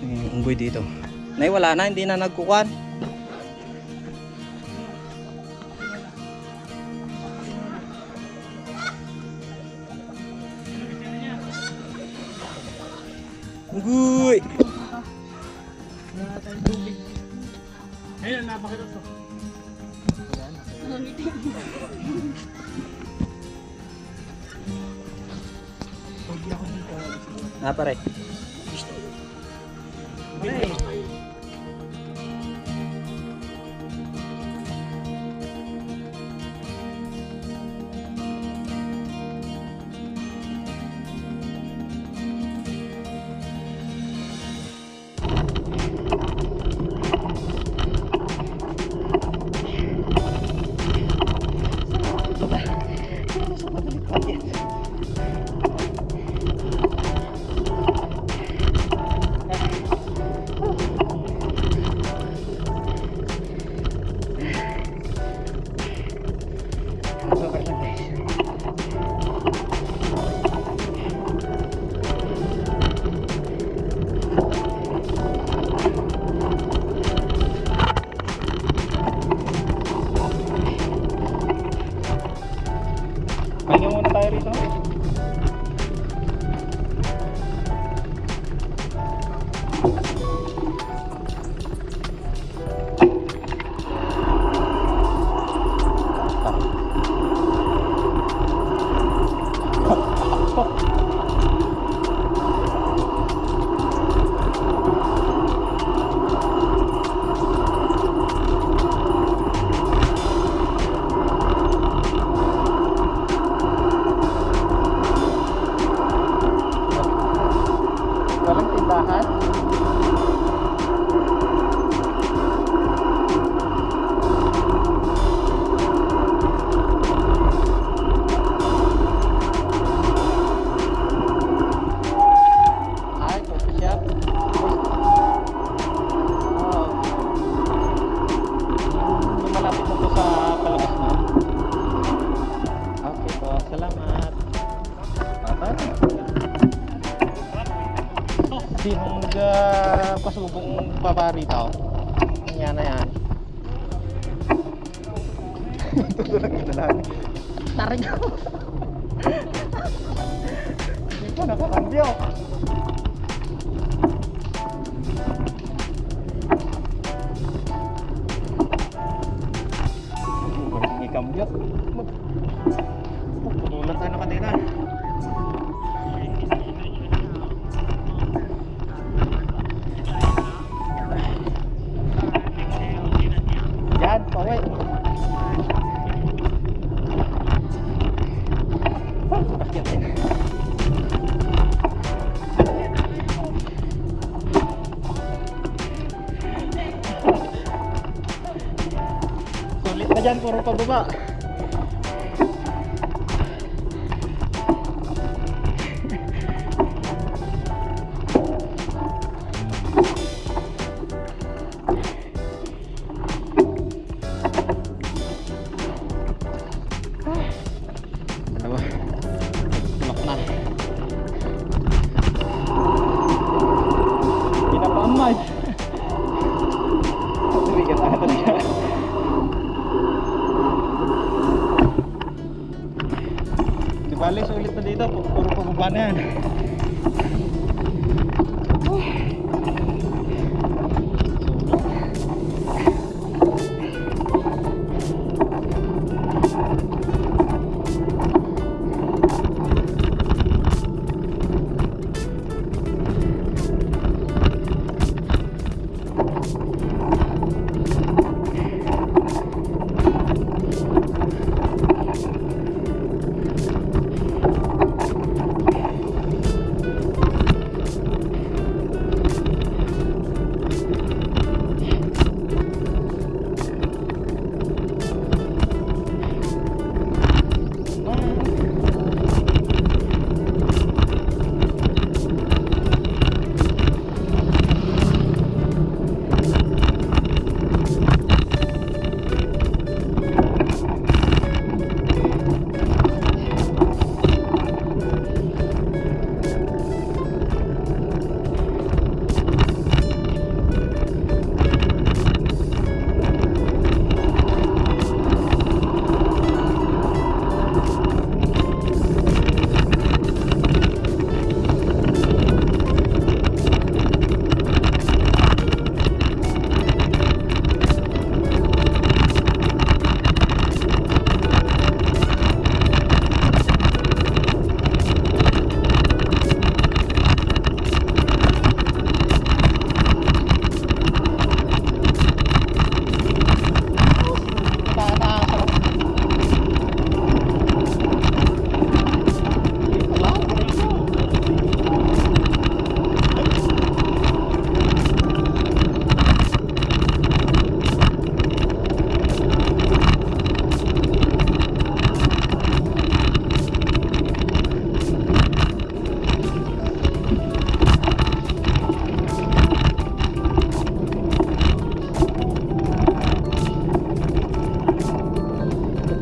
Yung unggoy dito. Nay, wala na, hindi na nagkukuan. Unggoy! Ayun, napakita to. Ah, pare. Okay Sinong uh, pasubong paparito? Yan na yan. Tutulog kita lang. Tarig ako. Hindi nakakambyo. Hindi kambyo. Putulan tayo ng kadena. Dyan, puro pababa. Dalawa. Tulak na.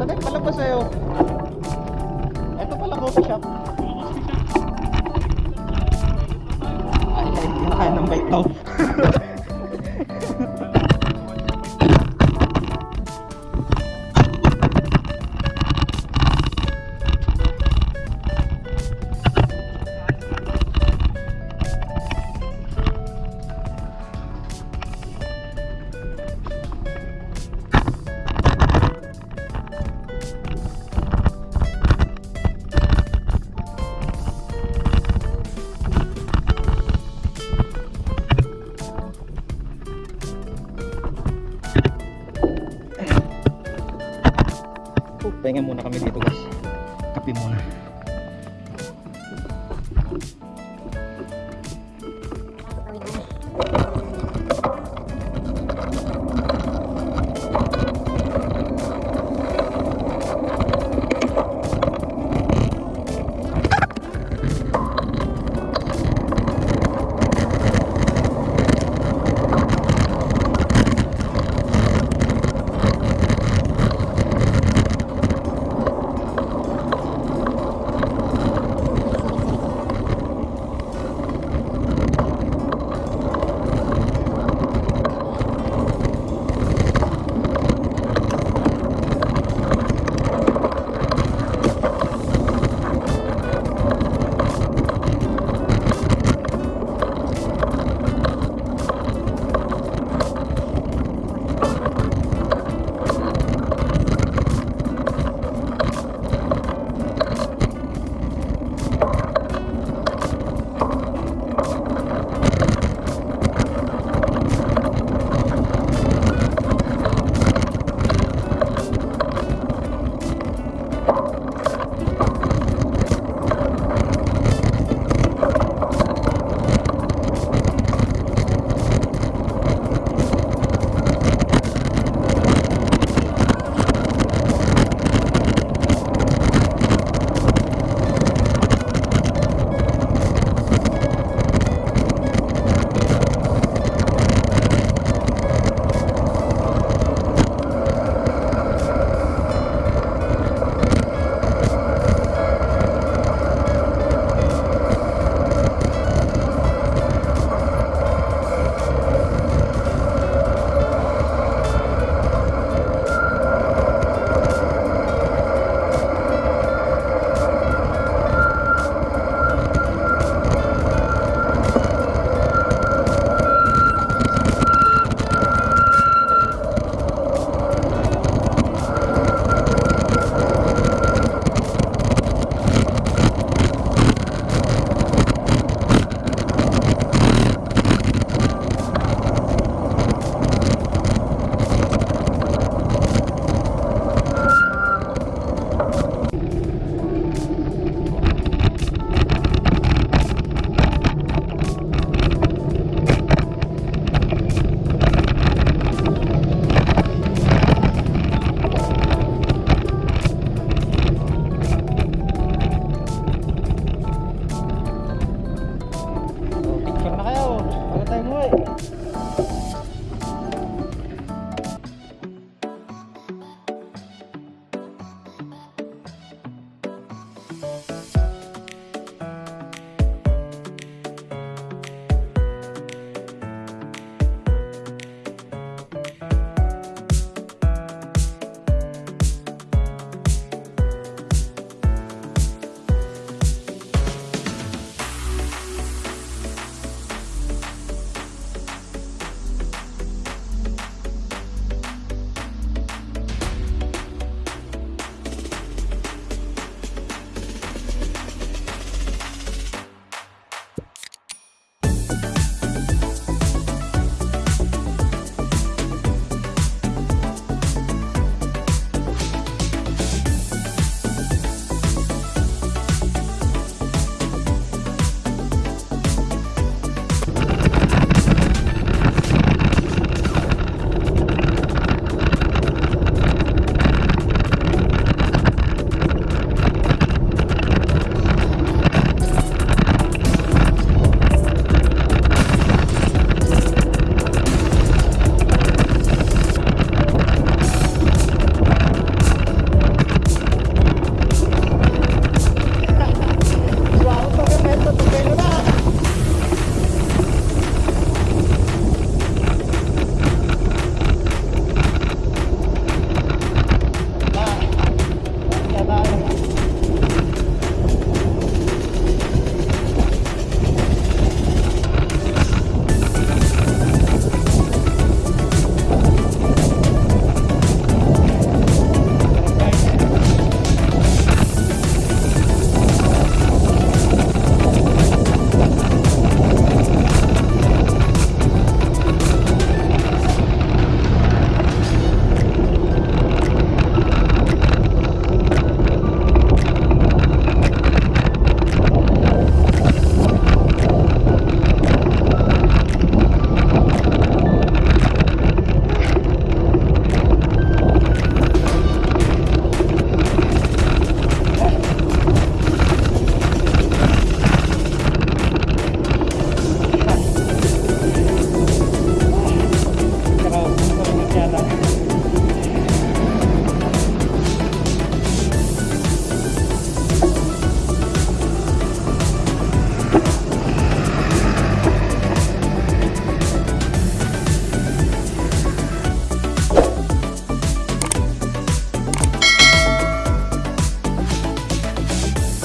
Ay, palabas sa'yo. Ito pala coffee shop. Ay, ay, nakain ng bike daw. Pahinga muna kami